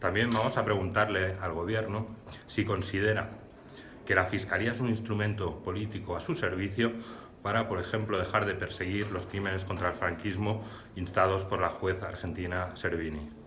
También vamos a preguntarle al Gobierno si considera que la Fiscalía es un instrumento político a su servicio para, por ejemplo, dejar de perseguir los crímenes contra el franquismo instados por la juez argentina Servini.